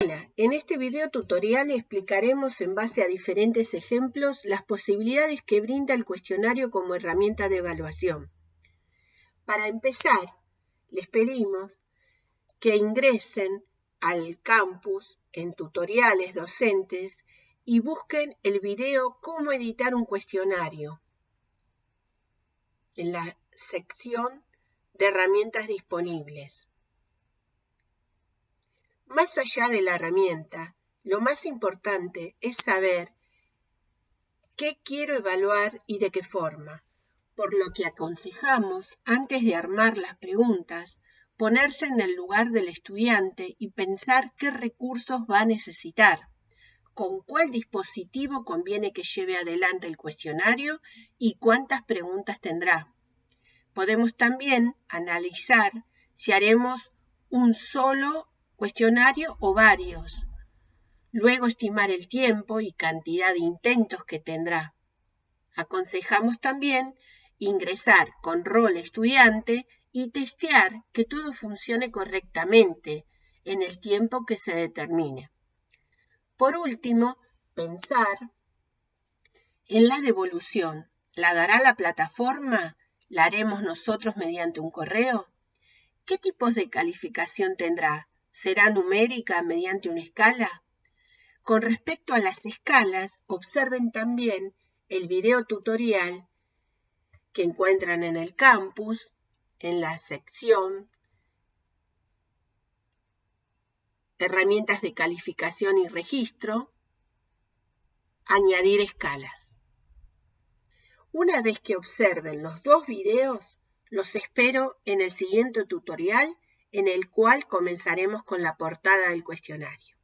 Hola, en este video tutorial explicaremos en base a diferentes ejemplos las posibilidades que brinda el cuestionario como herramienta de evaluación. Para empezar, les pedimos que ingresen al campus en tutoriales docentes y busquen el video Cómo editar un cuestionario en la sección de herramientas disponibles. Más allá de la herramienta, lo más importante es saber qué quiero evaluar y de qué forma, por lo que aconsejamos, antes de armar las preguntas, ponerse en el lugar del estudiante y pensar qué recursos va a necesitar, con cuál dispositivo conviene que lleve adelante el cuestionario y cuántas preguntas tendrá. Podemos también analizar si haremos un solo cuestionario o varios. Luego estimar el tiempo y cantidad de intentos que tendrá. Aconsejamos también ingresar con rol estudiante y testear que todo funcione correctamente en el tiempo que se determine. Por último, pensar en la devolución. ¿La dará la plataforma? ¿La haremos nosotros mediante un correo? ¿Qué tipos de calificación tendrá? Será numérica mediante una escala? Con respecto a las escalas, observen también el video tutorial que encuentran en el campus, en la sección Herramientas de calificación y registro, Añadir escalas. Una vez que observen los dos videos, los espero en el siguiente tutorial en el cual comenzaremos con la portada del cuestionario.